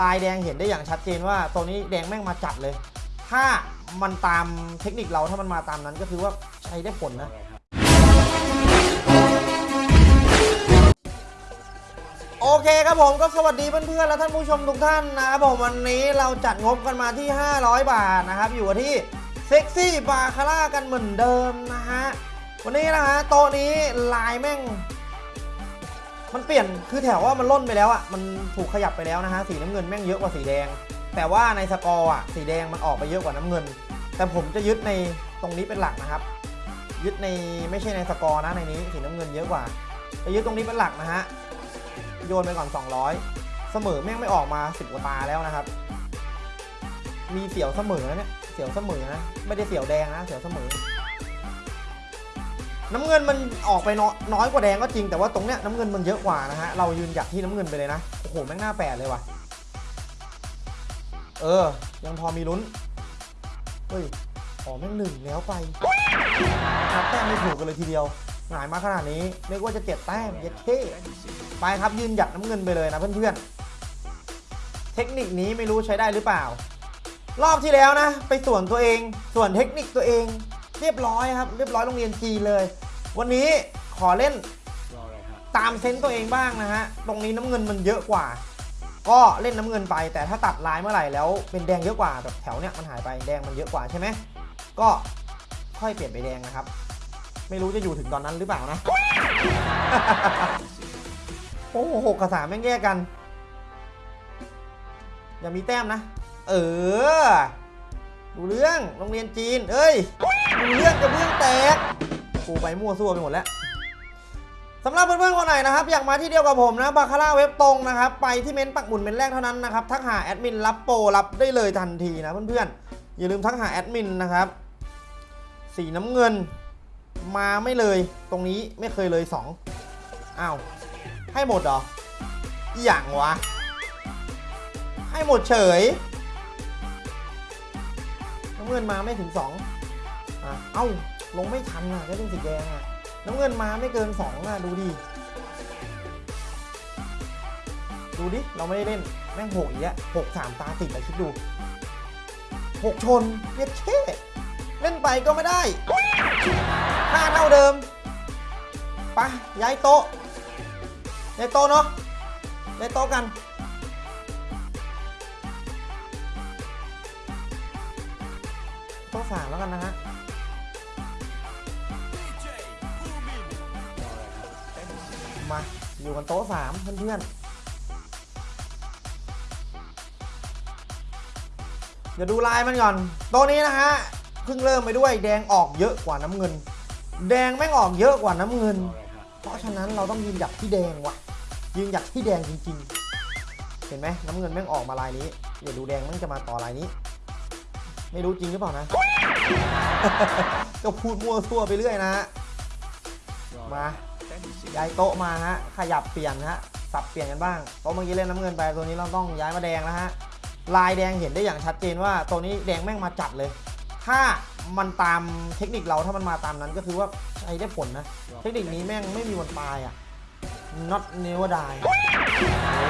ลายแดงเห็นได้อย่างชัดเจนว่าตัวนี้แดงแม่งมาจัดเลย ถ้ามันตามเทคนิคเราถ้ามันมาตามนั้นก็คือว่าใช้ได้ผลนะ โอเคครับผมก็สวัสดีเพื่อนๆและท่านผู้ชมทุกท่านนะครับผมวันนี้เราจัดงบกันมาที่ 500 บาทนะครับ อยู่ที่เซ็กซี่บาคาร่ากันเหมือนเดิมนะฮะวันนี้นะฮะโต๊ะนี้ลายแม่ง มันเปลี่ยนคือแถวว่ามันล่นไปแล้วอะมันถูกขยับไปแล้วนะฮะสีน้ำเงินแม่งเยอะกว่าสีแดง แต่ว่าในสกอร์อะสีแดงมันออกไปเยอะกว่าน้ำเงิน แต่ผมจะยึดในตรงนี้เป็นหลักนะครับ ยึดในไม่ใช่ในสกอร์นะในนี้สีน้ำเงินเยอะกว่าจะยึดตรงนี้เป็นหลักนะฮะโยนไปก่อน 200 เสมอแม่งไม่ออกมา10กว่าตาแล้วนะครับ มีเสียวเสมอนะเนี่ยเสียวเสมอนะไม่ได้เสียวแดงนะเสียวเสมอ น้ำเงินมันออกไปน้อยกว่าแดงก็จริงแต่ว่าตรงเนี้ยน้ำเงินมันเยอะกว่านะฮะเรายืนหยัดที่น้ำเงินไปเลยนะโอ้โหแม่งหน้าแปดเลยว่ะเออ ยังพอมีลุ้นเฮ้ยขอแม่งหนึ่งแล้วไปนับแต้มไม่ถูกกันเลยทีเดียวหงายมาขนาดนี้นึกว่าจะเจ็ดแต้มเย็ดเท่ไปครับยืนหยัดน้ำเงินไปเลยนะเพื่อนๆเทคนิคนี้ไม่รู้ใช้ได้หรือเปล่า รอบที่แล้วนะ ไปส่วนตัวเอง ส่วนเทคนิคตัวเอง เรียบร้อยครับ เรียบร้อยโรงเรียนจีนเลย วันนี้ขอเล่นตามเซนส์ตัวเองบ้างนะฮะ ตรงนี้น้ำเงินมันเยอะกว่า ก็เล่นน้ำเงินไป แต่ถ้าตัดลายเมื่อไหร่แล้วเป็นแดงเยอะกว่าแบบแถวเนี้ยมันหายไปแดงมันเยอะกว่าใช่ไหมก็ค่อยเปลี่ยนไปแดงนะครับ ไม่รู้จะอยู่ถึงตอนนั้นหรือเปล่านะ โอ้โหหกกับสามแม่งแยกกัน อย่ามีแต้มนะ เออ ดูเรื่องโรงเรียนจีน เอ้ย เรื่องกระเบื้องแตกกูไปมั่วซั่วไปหมดแล้วสำหรับเพื่อนๆคนไหนนะครับ อยากมาที่เดียวกับผมนะบาคาร่าเว็บตรงนะครับ ไปที่เม้นต์ปักหมุนเป็นแรกเท่านั้นนะครับ ทักหาแอดมินรับโปรรับได้เลยทันทีนะเพื่อนๆ อย่าลืมทักหาแอดมินนะครับ สีน้ำเงิน มาไม่เลยตรงนี้ไม่เคยเลยสองอ้าวให้หมดเหรออย่างวะ ให้หมดเฉยน้ำเงินมาไม่ถึงสอง เอ้า ลงไม่ทันอะก็เล่นสีแดงอะน้ำเงินมาไม่เกินสองอะดูดิ ดูดิ เราไม่ได้เล่น แม่งหกอีกแล้วหกสามตาติดเลยคิดดูหกชนเย็ดเช่เล่นไปก็ไม่ได้ห้าเท่าเดิมไปย้ายโต๊ะในโต๊ะเนาะในโต๊ะกันโต๊ะสามแล้วกันนะฮะ มา อยู่กันโต๊ะสามเพื่อนๆเดี๋ยวดูลายมันก่อนโต๊ะนี้นะฮะเพิ่งเริ่มไปด้วยแดงออกเยอะกว่าน้ำเงิน แดงแม่งออกเยอะกว่าน้ำเงิน เพราะฉะนั้นเราต้องยืนหยัดที่แดงว่ะ ยืนหยัดที่แดงจริงๆ เห็นไหมน้ำเงินแม่งออกมาลายนี้เดี๋ยวดูแดงแม่งจะมาต่อลายนี้ ไม่รู้จริงหรือเปล่านะก็พูดมั่วซั่วไปเรื่อยนะมา ย้ายโต๊ะมาฮะ ขยับเปลี่ยนฮะ สับเปลี่ยนกันบ้างโต๊ะเมื่อกี้เล่นน้ำเงินไป ตัวนี้เราต้องย้ายมาแดงแล้วฮะ ลายแดงเห็นได้อย่างชัดเจนว่าตัวนี้แดงแม่งมาจัดเลย ถ้ามันตามเทคนิคเราถ้ามันมาตามนั้นก็คือว่าใช้ได้ผลนะ เทคนิคนี้แม่งไม่มีวันตายอะ not never die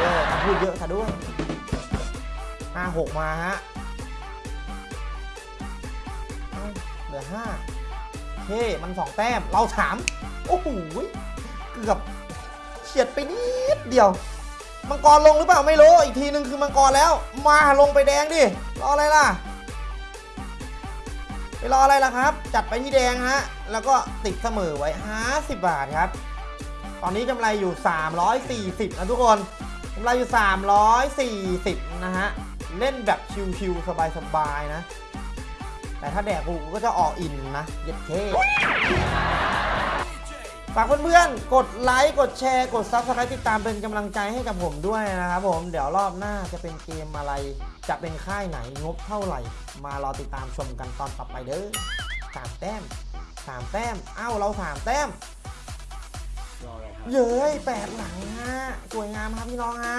เออพูดเยอะซะด้วยห้าหกมาฮะเหลือห้าเท่มันสองแต้ม เราสามโอ้โห กือบเฉียดไปนิดเดียว มังกรลงหรือเปล่าไม่รู้ อีกทีนึงคือมังกรแล้ว มาลงไปแดงดิ รออะไรล่ะ ไปรออะไรล่ะครับ จัดไปที่แดงฮะ แล้วก็ติดเสมอไว้ 50 บาทครับ ตอนนี้กำไรอยู่ 340 นะทุกคนกำไรอยู่ 340 นะฮะ เล่นแบบชิวๆสบายๆนะ แต่ถ้าแดกกูก็จะออกอินนะ เย็ดเท่ ฝากเพื่อนๆ กดไลค์ กดแชร์ กด Subscribe ติดตามเป็นกำลังใจให้กับผมด้วยนะครับผม เดี๋ยวรอบหน้าจะเป็นเกมอะไร จะเป็นค่ายไหน งบเท่าไหร่ มารอติดตามชมกันตอนต่อไปเด้อสามแต้มสามแต้ม เอ้า เราสามแต้ม เย้ยแปดหลังฮะ สวยงามครับพี่น้องฮะ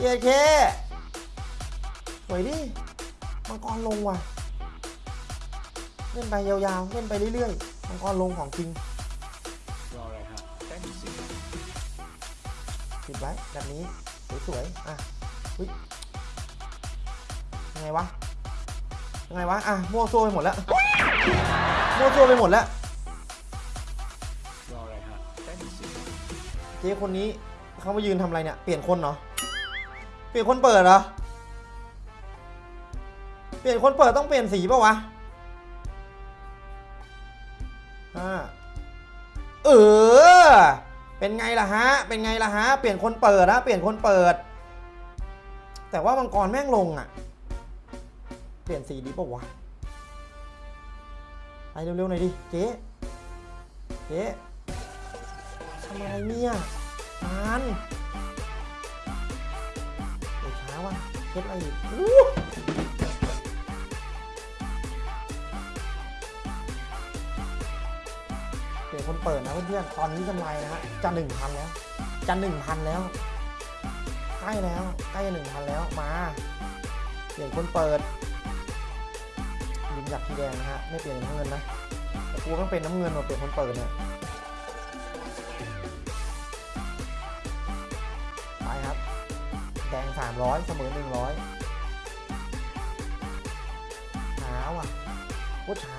เย้เค สวยดิ มังกรลงว่ะ เล่นไปยาวๆ เล่นไปเรื่อยๆ มังกรลงของจริง ปิดไว้แบบนี้สวยๆอะเฮ้ยยังไงวะยังไงวะอะมั่วซั่วไปหมดแล้วมั่วซั่วไปหมดแล้วรออะไรฮะแต้มสิบเจ๊คนนี้เขามายืนทำอะไรเนี่ยเปลี่ยนคนเหรอเปลี่ยนคนเปิดเหรอเปลี่ยนคนเปิดต้องเปลี่ยนสีป่าวะอ่า เออ เป็นไงล่ะฮะ เป็นไงล่ะฮะ เปลี่ยนคนเปิดนะ เปลี่ยนคนเปิด แต่ว่ามังกรแม่งลงอะ เปลี่ยนสีดีป่าวะไปเร็วๆหน่อยดิ เจ๊เจ๊ทำอะไรเนี่ยนานเดี๋ยวช้าว่ะเช็ดอะไรอีก เปลี่ยนคนเปิดนะเพื่อนๆ ตอนนี้กำไรนะฮะจะหนึ่งพันแล้ว จะหนึ่งพันแล้ว ใกล้แล้ว ใกล้หนึ่งพันแล้ว มาเปลี่ยนคนเปิดยิงจากทีแดงนะฮะ ไม่เปลี่ยนน้ำเงินนะแต่กูต้องเป็นน้ำเงินมาเปลี่ยนคนเปิดเนี่ย ไปครับ แดง300เสมอ100ช้าว่ะโคตรช้า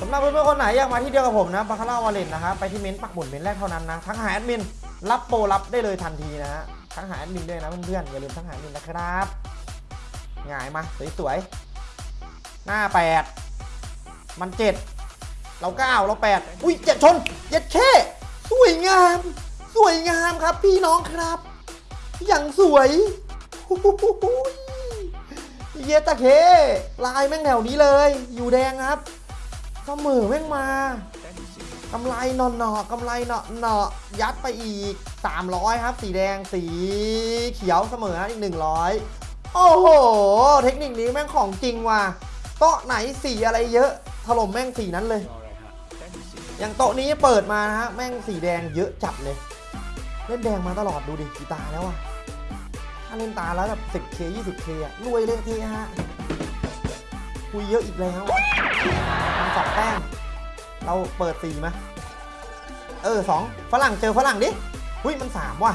สำหรับเพื่อนๆคนไหนอยากมาที่เดียวกับผมนะบาคาร่าวาเลนนะครับไปที่เม้นต์ปักหมุดเม้นต์แรกเท่านั้นนะทั้งหาแอดมินรับโปรรับได้เลยทันทีนะฮะทั้งหาแอดมินด้วยนะเพื่อนๆอย่าลืมทั้งหาแอดมินนะครับหงายมาสวยๆหน้า8มัน7เรา9เรา8อุ้ยเจ็ดชนเจ็ดแค่สวยงาม สวยงามครับพี่น้องครับ อย่างสวยโอ้โหเยตาเคลายแม่งแถวนี้เลย อยู่แดงครับ เสมอแม่งมากำไรนอนหนอกำไรเนาะเนาะยัดไปอีก 300 ครับ สีแดงสีเขียวเสมออีก 100 โอ้โห เทคนิคนี้แม่งของจริงว่ะโต๊ะไหนสีอะไรเยอะถล่มแม่งสีนั้นเลยอย่างโต๊ะนี้เปิดมานะฮะแม่งสีแดงเยอะจัดเลย เล่นแดงมาตลอดดูดิกีตาแล้วอะถ้าเล่นตาแล้วแบบ 10k 20k อะรวยเลยเทฮะ คุยเยอะอีกแล้วมันสองแต้มเราเปิดสี่มาเออสองฝรั่งเจอฝรั่งดิหุ้ยมันสามว่ะ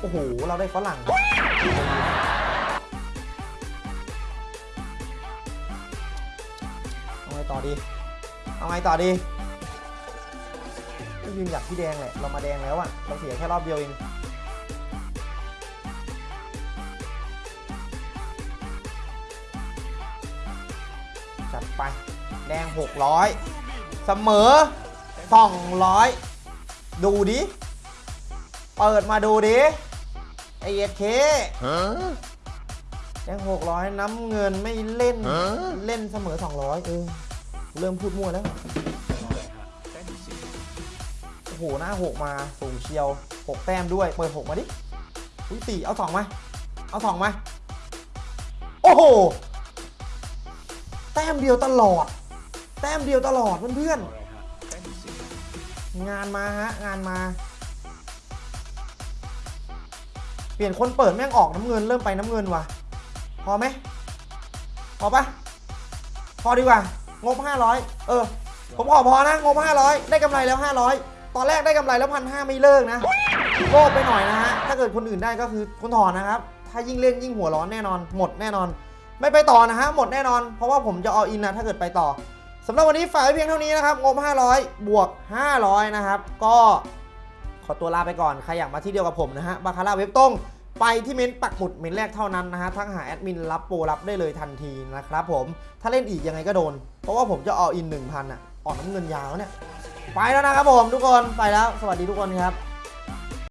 โอ้โหเราได้ฝรั่งเอาไงต่อดีเอาไงต่อดีก็ยืนอยากที่แดงแหละเรามาแดงแล้วอะเราเสียแค่รอบเดียวเอง จัดไป แดง 600 เสมอ 200 ดูดิ เปิดมาดูดิ ไอเอเคแดง 600 น้ำเงินไม่เล่น เล่นเสมอ 200 เออ เริ่มพูดมั่วแล้วรออะไรฮะแต้มสิบโอ้โห หน้าหกมา สูงเชียวหกแต้มด้วย เปิดหกมาดิ อุ้ยสี่เอาสองมา เอาสองมา โอ้โห แต้มเดียวตลอด แต้มเดียวตลอดเพื่อนๆงานมาฮะงานมา เปลี่ยนคนเปิดแม่งออกน้ำเงินเริ่มไปน้ำเงินว่ะ พอไหมพอปะพอดีกว่างบ 500 เออ ผมขอพอนะงบ 500 ได้กำไรแล้ว 500 ตอนแรกได้กำไรแล้วพันห้าไม่เลิกนะโลภไปหน่อยนะฮะ ถ้าเกิดคนอื่นได้ก็คือคุณถอนนะครับ ถ้ายิ่งเล่นยิ่งหัวร้อนแน่นอน หมดแน่นอน ไม่ไปต่อนะฮะหมดแน่นอน เพราะว่าผมจะเอาอินนะถ้าเกิดไปต่อสำหรับวันนี้ฝากไว้เพียงเท่านี้นะครับงบ 500 บวก 500 นะครับ ก็ขอตัวลาไปก่อนใครอยากมาที่เดียวกับผมนะฮะบาคาร่าเว็บตรงไปที่เม้นต์ปักหมุดเม้นแรกเท่านั้นนะฮะทั้งหาแอดมินรับโปรรับได้เลยทันทีนะครับผมถ้าเล่นอีกยังไงก็โดน เพราะว่าผมจะเอาอิน 1,000อะออกน้ำเงินยาวเนี่ยไปแล้วนะครับผมทุกคนไปแล้ว สวัสดีทุกคนครับ